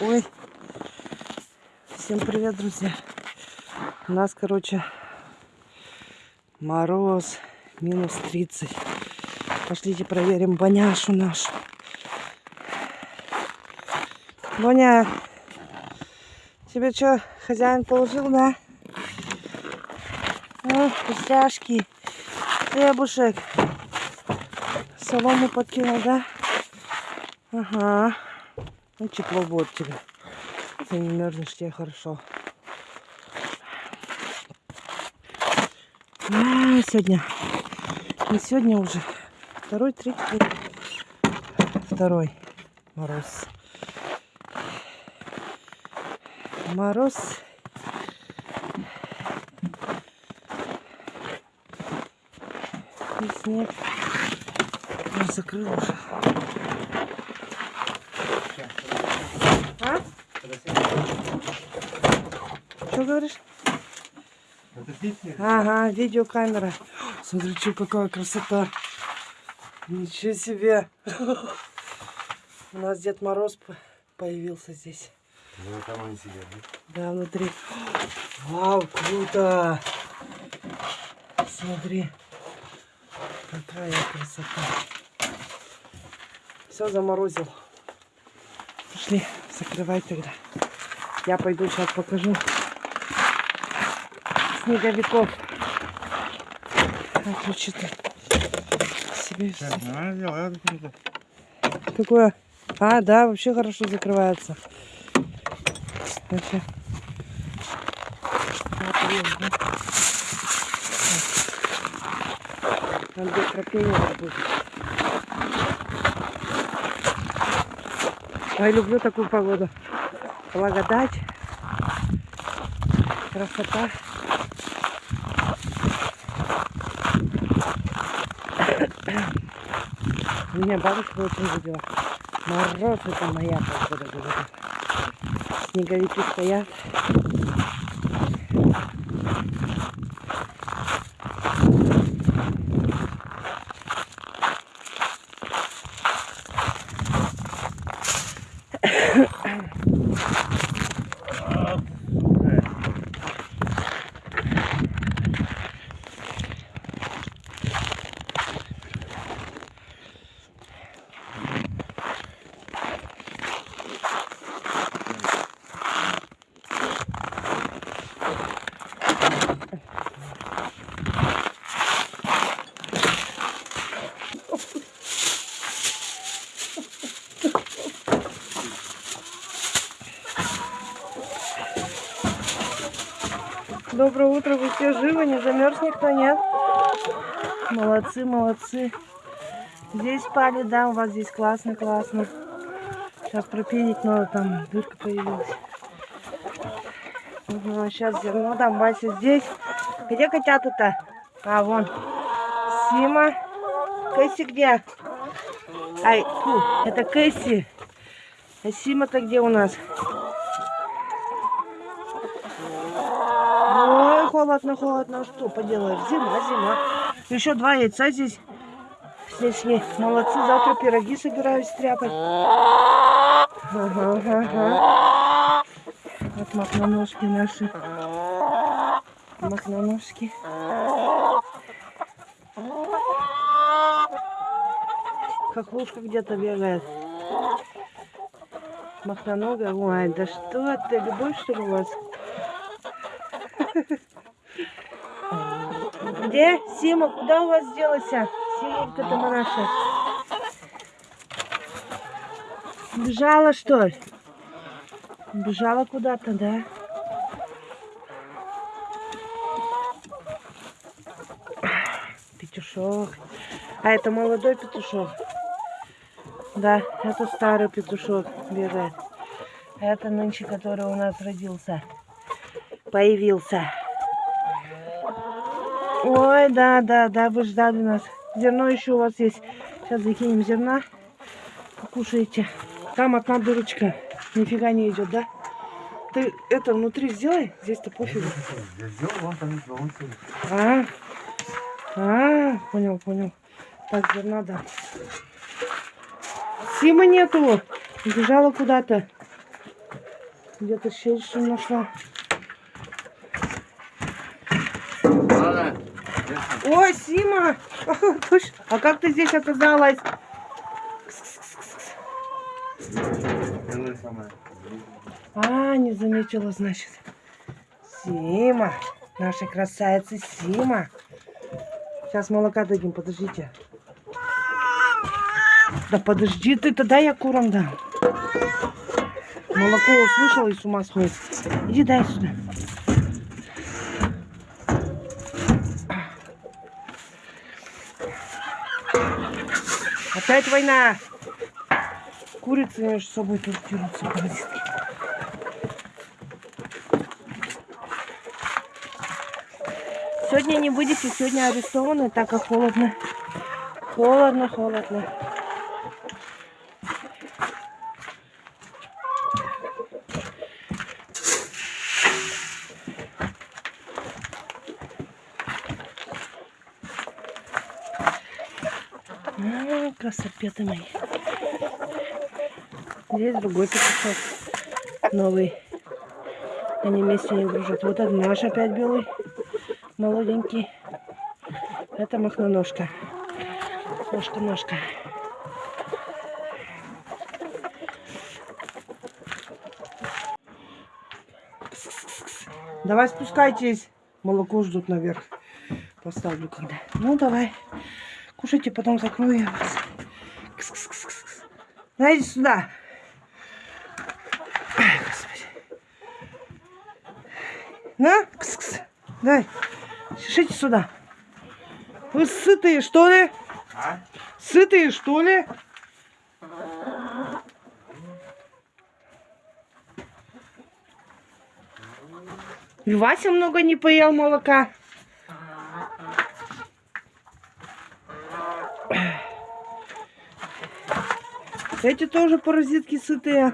Ой. Всем привет, друзья. У нас, короче, мороз минус 30. Пошлите проверим боняшу нашу. Боня, тебе что, хозяин положил, да? Ну, вкусняшки, хлебушек. Солому подкинул, да? Ага. Ну, тепло будет тебе. Ты не мерзнешь, тебе хорошо. А, сегодня. Не сегодня уже. Второй, третий. Второй мороз. Мороз. И снег. Я закрыл уже. Что говоришь? Ага, видеокамера. Смотри, что какая красота. Ничего себе. У нас Дед Мороз по- появился здесь. Ну, там они сидят, да? Да, внутри. Вау, круто. Смотри. Какая красота. Все заморозил. Пошли, закрывай тогда. Я пойду сейчас покажу снеговиков. А ключи ты себе. Какое? А, да, вообще хорошо закрывается. Вообще. Вот? Там где крапивник будет. Ой, люблю такую погоду. Благодать. Красота. Меня бабушка очень любила. Мороз это моя погода, говорит. Снеговики стоят. Доброе утро, вы все живы, не замерз никто, нет? Молодцы, молодцы. Здесь спали, да, у вас здесь классно, классно. Сейчас пропенить надо, там дырка появилась. Ага, сейчас зерно, там Вася здесь. Где котята-то? А, вон. Сима. Кэсси где? Ай, фу, это Кэсси. А Сима-то где у нас? Ой, холодно, холодно. Что поделаешь? Зима, зима. Еще два яйца здесь. Не молодцы. Завтра пироги собираюсь стряпать. Ага, ага. Вот махноножки наши. Махноножки. Хохлушка где-то бегает. Махноногая. Ой, да что ты, любовь что ли у вас? Где? Сима, куда у вас делася? Симонька-то наша. Бежала, что ли? Бежала куда-то, да? Петушок. А это молодой петушок. Да, это старый петушок. А это нынче, который у нас родился. Появился. Ой, да, да, да, вы ждали нас. Зерно еще у вас есть. Сейчас закинем зерна. Покушаете. Там одна дырочка. Нифига не идет, да? Ты это внутри сделай. Здесь-то пофигу. Я сделал, вон там. А, а, понял, понял. Так, зерна, да. Сима нету. Убежала куда-то. Где-то щель что нашла. Ой, Сима! Точно. А как ты здесь оказалась? А, не заметила, значит. Сима. Наша красавица Сима. Сейчас молока дадим, подождите. Да подожди ты, тогда я курам дам. Молоко услышала и с ума сходит. Иди дай сюда. Опять война. Курицы между собой тоже дерутся. Сегодня не будете, сегодня арестованы, так как холодно. Холодно, холодно. А, красопеты мои. Здесь другой петушок. Новый. Они вместе не дружат. Вот это наш опять белый. Молоденький. Это махноножка. Ножка-ножка. Давай спускайтесь. Молоко ждут наверх. Поставлю когда. Ну давай. Кушайте, потом закрою я вас. Кс-кс-кс-кс. Дайте сюда. Ай, Господи. На, кс-кс. Дай. Шишите сюда. Вы сытые, что ли? А? Сытые, что ли? И Вася много не поел молока. Эти тоже паразитки сытые.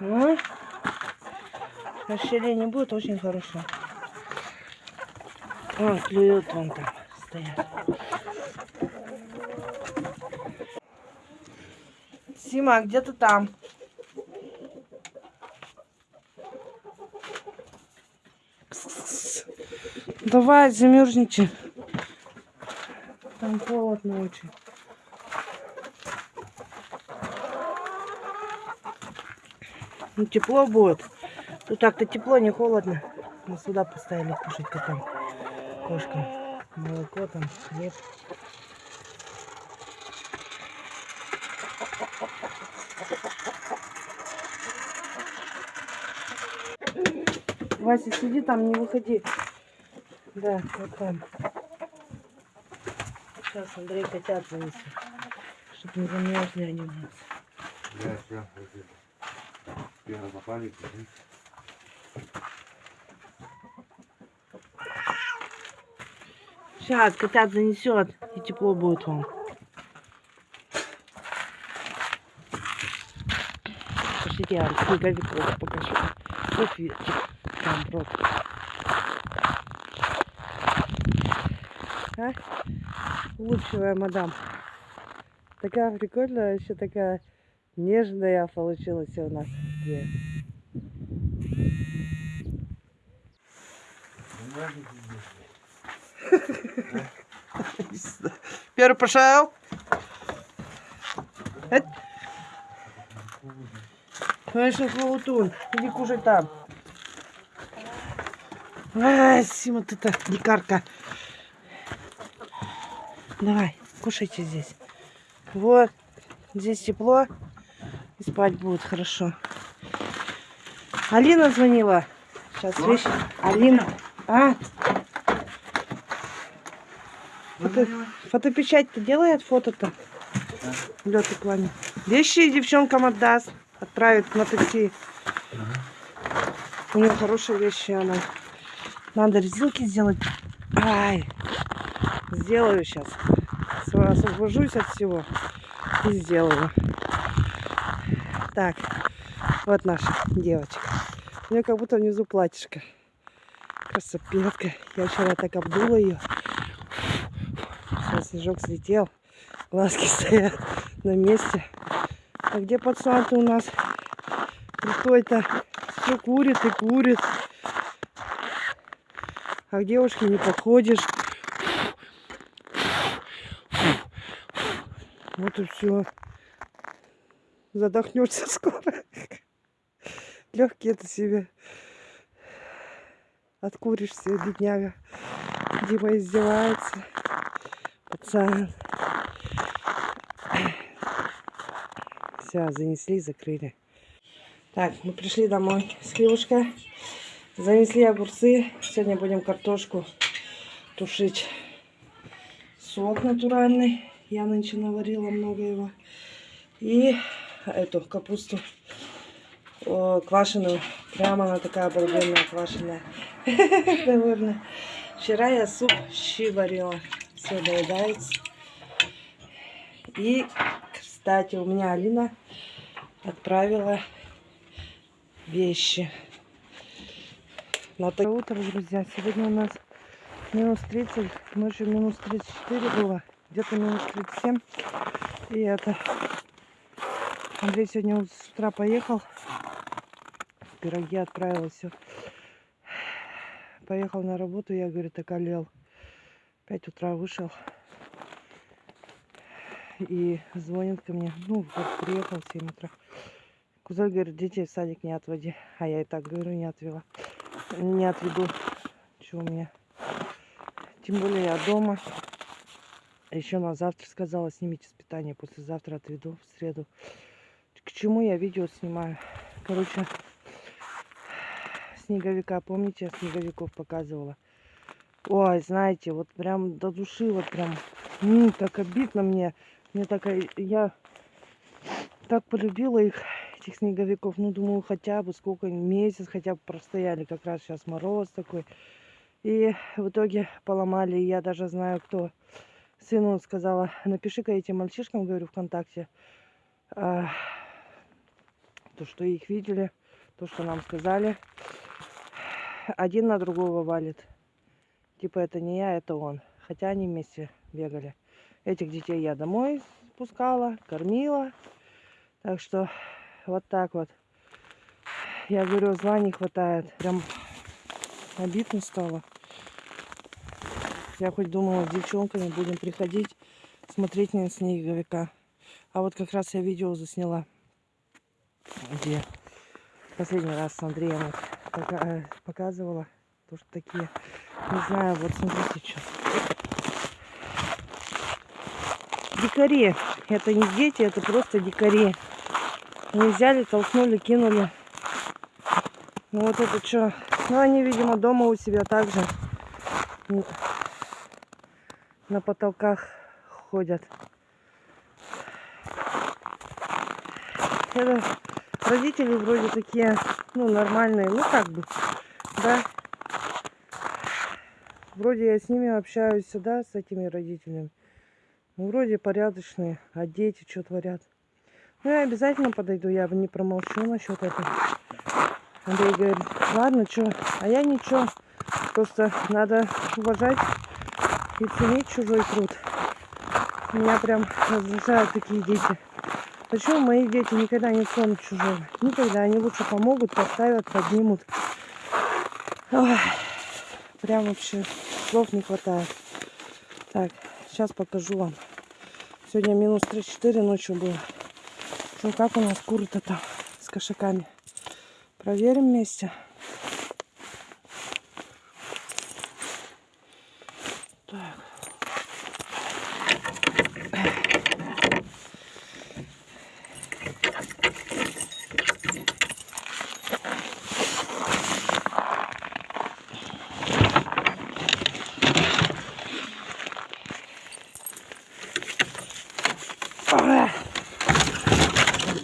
Ну, расщеление будет очень хорошо. Вон, клюют вон там стоят. Сима, где ты там? Давай, замерзните. Там холодно очень. Ну, тепло будет. Тут так-то тепло, не холодно. Мы сюда поставили кушать котам. Кошкам. Молоко там, хлеб. Вася, сиди там, не выходи. Да, вот там. Сейчас Андрей котят занесет. Чтоб не замерзли они у нас. Я все. Первый попали. Сейчас котят занесет, и тепло будет вам. Пошлите, я вам снеговик покажу. Вот видите, там просто. А? Улыбчивая мадам. Такая прикольная, еще такая нежная получилась у нас. Первый пошел. Эт. Конечно, хлоутун. Иди кушай там. Ай, Сима, ты так дикарка. Давай, кушайте здесь. Вот, здесь тепло. И спать будет хорошо. Алина звонила. Сейчас вещи. Алина. А? Фото, фотопечать-то делает фото-то? В лёту плане. Вещи девчонкам отдаст. Отправит на такси. У нее хорошие вещи, она. Надо резинки сделать. Ай. Сделаю сейчас. Освобожусь от всего. И сделаю. Так. Вот наша девочка. У нее как будто внизу платьишко. Красопетка. Я вчера так обдула ее. Сейчас снежок слетел. Глазки стоят. на месте. А где пацан-то у нас? Крутой-то все курит и курит. А к девушке не подходишь. Вот и все. Задохнешься скоро. Легкие это себе. Откуришься, бедняга. Дима издевается. Пацан. Все, занесли, закрыли. Так, мы пришли домой с хлебушка. Занесли огурцы. Сегодня будем картошку тушить. Сок натуральный. Я нынче наварила много его. И эту капусту о, квашеную. Прямо она такая обалденная квашеная. Довольно. Вчера я суп щи варила. Все доедается. И, кстати, у меня Алина отправила вещи. На то утро, друзья. Сегодня у нас минус 30. Ночью минус 34 было. Где-то минус 37. И это... Андрей сегодня с утра поехал. Пироги отправила все. Поехал на работу. Я, говорит, околел. 5 утра вышел. И звонит ко мне. Ну, вот приехал в 7 утра. Кузой говорит, детей в садик не отводи. А я и так говорю, не отвела. Не отведу. Что у меня? Тем более я дома. Еще на завтра сказала, снимите с питания. Послезавтра отведу в среду. К чему я видео снимаю? Короче, снеговика. Помните, я снеговиков показывала? Ой, знаете, вот прям до души, вот прям, м, так обидно мне. Мне так, и- я так полюбила их, этих снеговиков. Ну, думаю, хотя бы сколько, месяц хотя бы простояли. Как раз сейчас мороз такой. И в итоге поломали. Я даже знаю, кто. Сыну сказала, напиши-ка этим мальчишкам, говорю, ВКонтакте, а, то, что их видели, то, что нам сказали. Один на другого валит. Типа это не я, это он. Хотя они вместе бегали. Этих детей я домой спускала, кормила. Так что вот так вот. Я говорю, зла не хватает. Прям обидно стало. Я хоть думала, с девчонками будем приходить, смотреть на снеговика. А вот как раз я видео засняла, где последний раз с Андреем э, показывала. То, что такие, не знаю, вот смотрите, что. Дикари. Это не дети, это просто дикари. Они взяли, толкнули, кинули. Ну вот это что? Ну они, видимо, дома у себя также на потолках ходят. Это родители вроде такие, ну, нормальные, ну, как бы, да. Вроде я с ними общаюсь, да, с этими родителями. Ну, вроде порядочные, а дети что творят. Ну, я обязательно подойду, я бы не промолчу насчет этого. Андрей говорит, ладно, что, а я ничего. Просто надо уважать и ценить чужой труд. Меня прям раздражают такие дети. Почему мои дети никогда не ценят чужого? Никогда. Они лучше помогут, поставят, поднимут. Ой, прям вообще слов не хватает. Так, сейчас покажу вам. Сегодня минус 34 ночью было. Ну как у нас куры-то там с кошаками? Проверим вместе.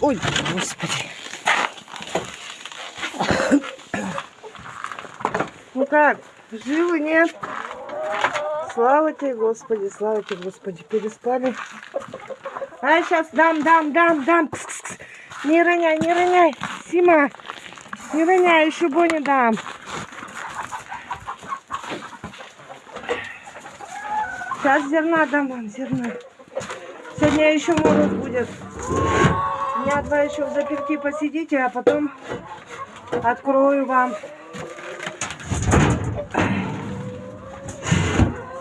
Ой, господи. Ну как, живы, нет? Слава тебе, Господи, слава тебе, Господи, переспали. А, сейчас дам, дам, дам, дам. Кс -кс -кс. Не роняй, не роняй. Сима, не роняй, еще Боне дам. Сейчас зерна дам вам, зерна. Сегодня еще мороз будет. Дня два еще в заперти посидите, а потом открою вам.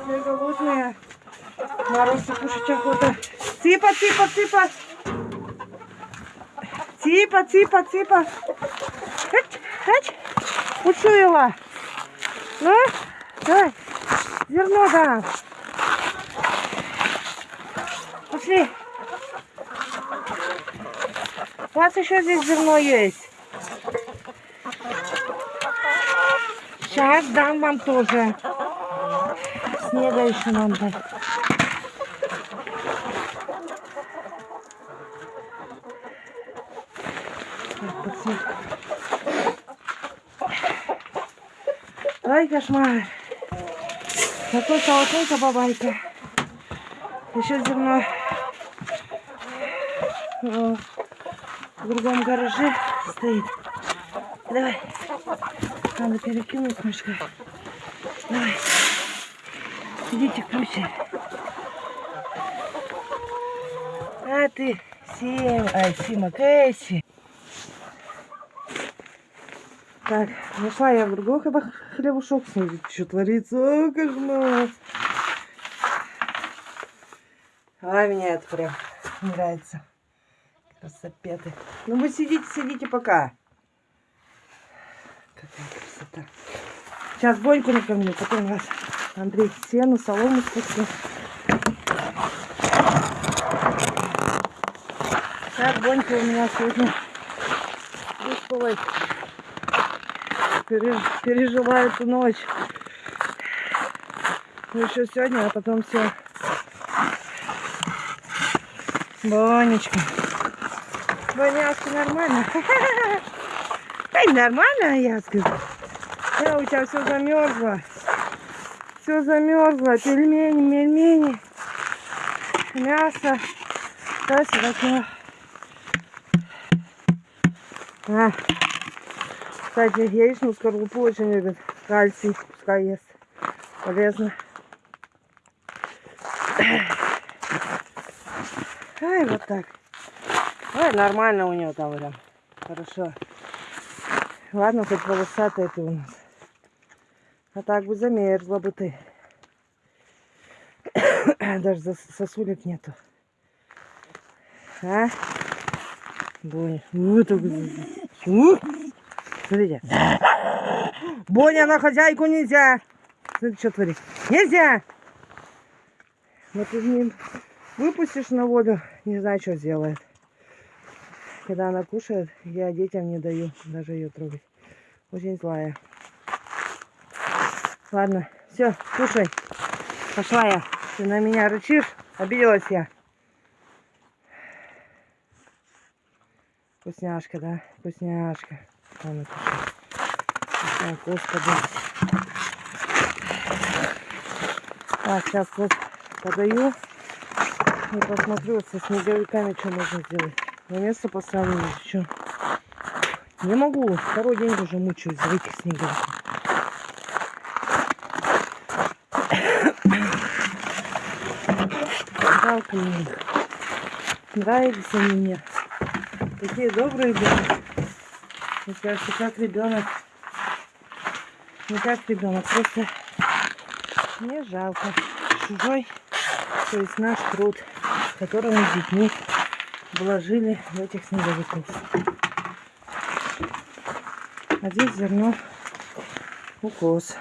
Все голодные. Мороз кушать охота. Цыпа, цыпа, цыпа. Цыпа, цыпа, цыпа. Хать, хать. Учуяла. Ну, давай. Зерно да. Пошли. У вас еще здесь зерно есть. Сейчас дам вам тоже. Снега еще подсветка. Ай, кошмар. Такой колоколька бабайка. Еще зерно э, в другом гараже стоит. Давай. Надо перекинуть мышкой. Давай. Идите ключи. А ты, Сим, ай, Сима, Кэсси. Так, нашла я в хлеба- хлебушок. Смотрите, что творится. О, кошмар. А, мне это прям нравится. Красопеты. Ну вы сидите, сидите пока. Какая красота. Сейчас Боньку накормлю, потом вас Андрей сену, солому спустил. Так, Бонька у меня сегодня выспалась. Пере- пережила эту ночь. Ну, еще сегодня, а потом все. Бонечка. Боняшка, нормально? Ай, нормально, я скажу. Да, у тебя все замерзло. Все замерзло. Пельмени, мельмени, мясо. Да, сюда А. Кстати, яичную скорлупу очень любит. Кальций, пускай ест. Полезно. Ай, вот так. Ой, нормально у нее там прям. Хорошо. Ладно, хоть волосатая ты у нас. А так бы замерзла бы ты. Даже сосулек нету. А? Боня. Вот так. Смотрите. Боня, на хозяйку нельзя. Смотри, что творит. Нельзя. Вот ты выпустишь на волю, не знаю, что сделает. Когда она кушает, я детям не даю даже ее трогать. Очень злая. Ладно, все, кушай. Пошла я. Ты на меня рычишь? Обиделась я. Вкусняшка, да? Вкусняшка. Ладно, кушай. О, Господи. Так, сейчас вот подаю. И посмотрю со снеговиками, что можно сделать. На место поставлю еще. Не могу. Второй день уже мучаюсь за этих снеговиков. Жалко мне. Нравились они мне. Такие добрые были. Мне кажется, как ребенок. Не как ребенок, просто мне жалко. Чужой, то есть наш труд, который мы с детьми вложили в этих снеговиков. А здесь зерно укос.